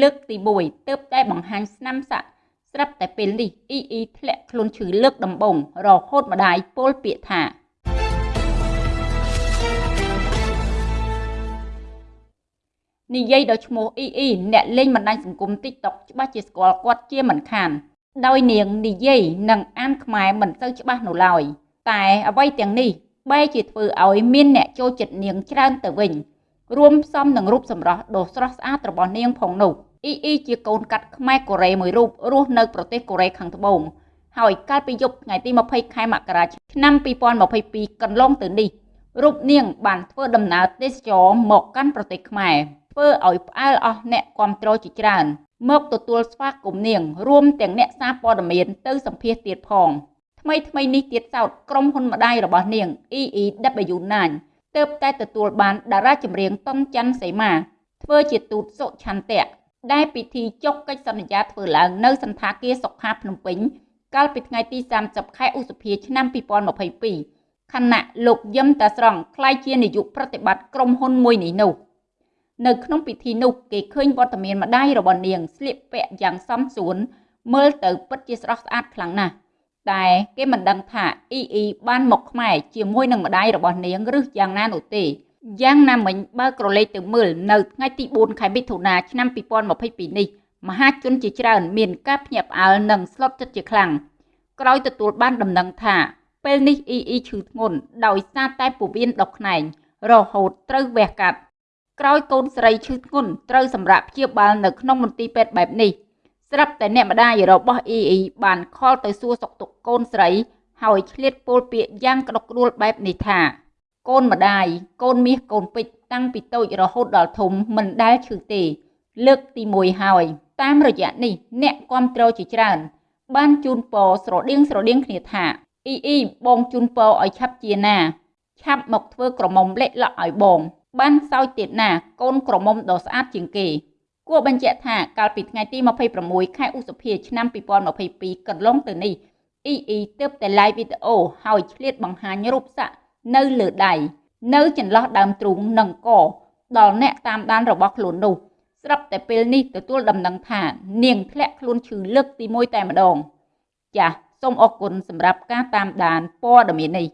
លើកទី1ទើបតែបង្ហាញស្នាមសាក់ស្រាប់តែពេលនេះអ៊ីអ៊ីធ្លាក់ខ្លួនឈឺលើកដំបងរហូតម្ដាយពោលពាក្យថានិយាយដល់ឈ្មោះអ៊ីអ៊ីអ្នកលេងបណ្ដាញសង្គម TikTok ច្បាស់ជាស្គាល់គាត់ជាមិនខាន ដោយនាងនិយាយនិងអានខ្មែរមិនសូវច្បាស់នៅឡើយតែអ្វីទាំងនេះបែរជាធ្វើឲ្យមានអ្នកចូលចិត្តនាងច្រើនទៅវិញ រួមផ្សំនឹងរូបសម្រស់ដ៏ស្រស់ស្អាតរបស់នាងផងនោះអ៊ីអ៊ីជាកូនកាត់ខ្មែរកូរ៉េមួយរូបរស់នៅប្រទេសកូរ៉េខាងត្បូងហើយកាលពីយប់ថ្ងៃទី20ខែមករាឆ្នាំ2022កន្លងទៅនេះរូបនាងបានធ្វើដំណើរទេសចរមកកាន់ប្រទេសខ្មែរធ្វើឲ្យផ្អើលអស់អ្នកគ្រប់គ្រងជាច្រើនមកទទួលស្វាគមន៍នាងរួមទាំងអ្នកសារព័ត៌មានទៅសម្ភាសទៀតផងថ្មីថ្មីនេះទៀតសោតក្រុមហ៊ុនម្ដាយរបស់នាង EEW9 ទើបតែទទួលបានតារាចម្រៀងតុនច័ន្ទសីមា ធ្វើជាទូតសុឆន្ទៈដែលពិធីចុះកិច្ចសន្យាធ្វើឡើងនៅសន្តាគារសុខាភ្នំពេញកាលពីថ្ងៃទី30ខែឧសភាឆ្នាំ2022ខណៈលោកយឹមតាស្រង់ក្លាយជានាយកប្រតិបត្តិក្រុមហ៊ុនមួយនេះនោះនៅក្នុងពិធីនោះគេឃើញវត្តមានម្ដាយរបស់នាងស្លៀកពាក់យ៉ាងសមសួនមើលទៅពិតជាស្រស់ស្អាតខ្លាំងណាស់ តែគេមិនដឹងថាអ៊ីអ៊ីបានមកខ្មែរជាមួយនឹងម្ដាយរបស់នាងឬយ៉ាងណានោះទេយ៉ាងណាមិញបើក្រឡេកទៅមើលនៅថ្ងៃទី4ខែមិថុនាឆ្នាំ2022នេះមហាជនជាច្រើនមានការភ្ញាក់ផ្អើលនិងស្លុតចិត្តជាខ្លាំងក្រោយទទួលបានដំណឹងថាពេលនេះអ៊ីអ៊ីឈឺធ្ងន់ដោយសារតែពោះវៀនដុសខ្នែងរហូតត្រូវវះកាត់ក្រោយកូនស្រីឈឺធ្ងន់ត្រូវសម្រាប់ព្យាបាលនៅក្នុងមន្ទីរពេទ្យបែបនេះ ស្រាប់តែអ្នកម្ដាយរបស់អ៊ីអ៊ីបានខលទៅសួរសុខទុក្ខកូនស្រី ហើយឆ្លៀតពោលពាក្យយ៉ាងក្តុកក្តួលបែបនេះថា កូនម្ដាយកូនមាសកូនពេជ្រតាំងពីតូចរហូតដល់ធំមិនដែលឈឺទេ លើកទី1ហើយ តាមរយៈនេះអ្នកគ្រប់គ្រងជាច្រើន បានជូនពរស្រដៀងស្រដៀងគ្នាថាអ៊ីអ៊ីបងជូនពរឲ្យឆាប់ជាណា ឆាប់មកធ្វើក្រមុំលេខលក់ឲ្យបង បានសោយទៀតណា កូនក្រមុំដ៏ស្អាតជាងគេ គួរបញ្ជាក់ថាកាលពីថ្ងៃទី26ខែឧសភាឆ្នាំ2022កន្លងទៅនេះអ៊ីអ៊ីទើបតែ live វីដេអូហើយឆ្លៀតបង្ហាញរូបសាក់នៅលើដៃនៅចន្លោះដើមទ្រូងនិងកដល់អ្នកតាមដានរបស់ខ្លួននោះស្រាប់តែពេលនេះទទួលដំណឹងថានាងធ្លាក់ខ្លួនឈឺលើកទី1តែម្ដង ចាសសូមអរគុណសម្រាប់ការតាមដានព័ត៌មាននេះ